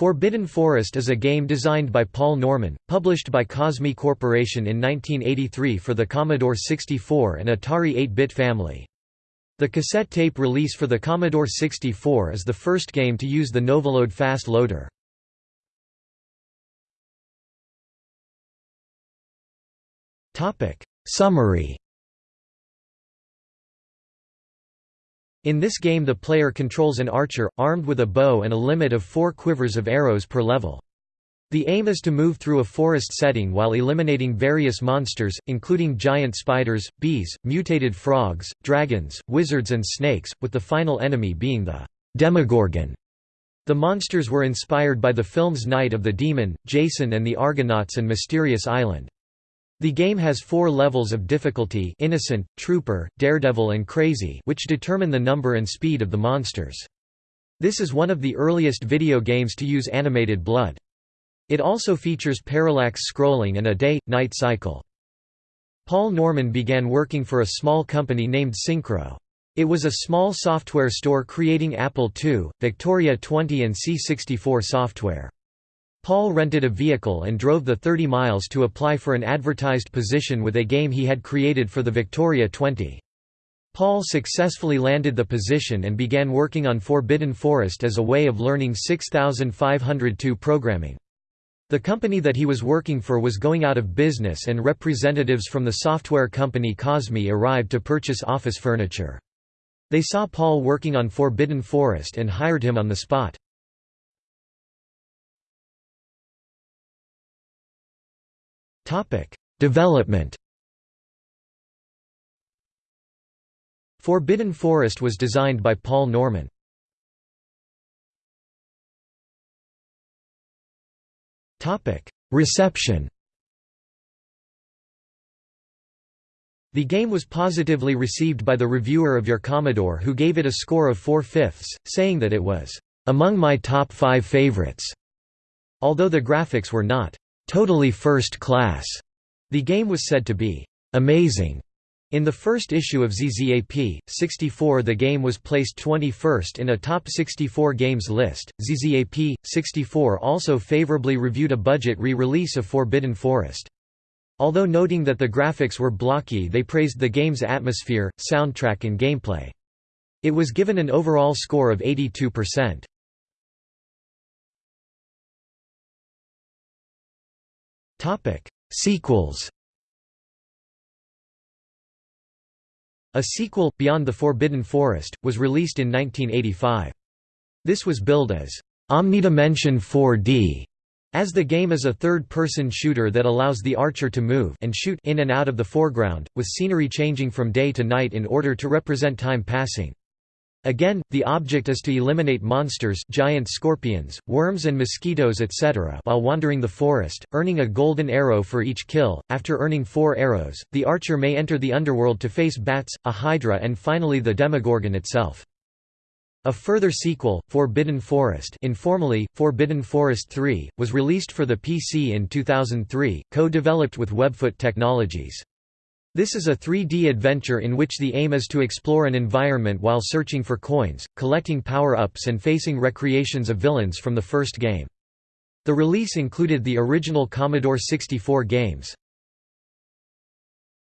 Forbidden Forest is a game designed by Paul Norman, published by Cosmi Corporation in 1983 for the Commodore 64 and Atari 8-bit family. The cassette tape release for the Commodore 64 is the first game to use the Novaload fast loader. Summary In this game the player controls an archer, armed with a bow and a limit of four quivers of arrows per level. The aim is to move through a forest setting while eliminating various monsters, including giant spiders, bees, mutated frogs, dragons, wizards and snakes, with the final enemy being the Demogorgon. The monsters were inspired by the films Night of the Demon, Jason and the Argonauts and Mysterious Island. The game has four levels of difficulty Innocent, Trooper, Daredevil and Crazy which determine the number and speed of the monsters. This is one of the earliest video games to use animated blood. It also features parallax scrolling and a day-night cycle. Paul Norman began working for a small company named Syncro. It was a small software store creating Apple II, Victoria 20 and C64 software. Paul rented a vehicle and drove the 30 miles to apply for an advertised position with a game he had created for the Victoria 20. Paul successfully landed the position and began working on Forbidden Forest as a way of learning 6502 programming. The company that he was working for was going out of business and representatives from the software company Cosmi arrived to purchase office furniture. They saw Paul working on Forbidden Forest and hired him on the spot. Development Forbidden Forest was designed by Paul Norman. Reception The game was positively received by the reviewer of Your Commodore who gave it a score of 4 fifths, saying that it was, "...among my top five favorites." Although the graphics were not totally first class. The game was said to be amazing. In the first issue of ZZAP, 64 the game was placed 21st in a top 64 games list. ZZAP, 64 also favorably reviewed a budget re-release of Forbidden Forest. Although noting that the graphics were blocky they praised the game's atmosphere, soundtrack and gameplay. It was given an overall score of 82%. Topic: Sequels. A sequel, Beyond the Forbidden Forest, was released in 1985. This was billed as Omnidimension 4D, as the game is a third-person shooter that allows the archer to move and shoot in and out of the foreground, with scenery changing from day to night in order to represent time passing. Again, the object is to eliminate monsters giant scorpions, worms and mosquitoes etc. while wandering the forest, earning a golden arrow for each kill. After earning four arrows, the archer may enter the underworld to face bats, a hydra and finally the Demogorgon itself. A further sequel, Forbidden Forest informally, Forbidden Forest 3, was released for the PC in 2003, co-developed with Webfoot Technologies. This is a 3D adventure in which the aim is to explore an environment while searching for coins, collecting power-ups and facing recreations of villains from the first game. The release included the original Commodore 64 games.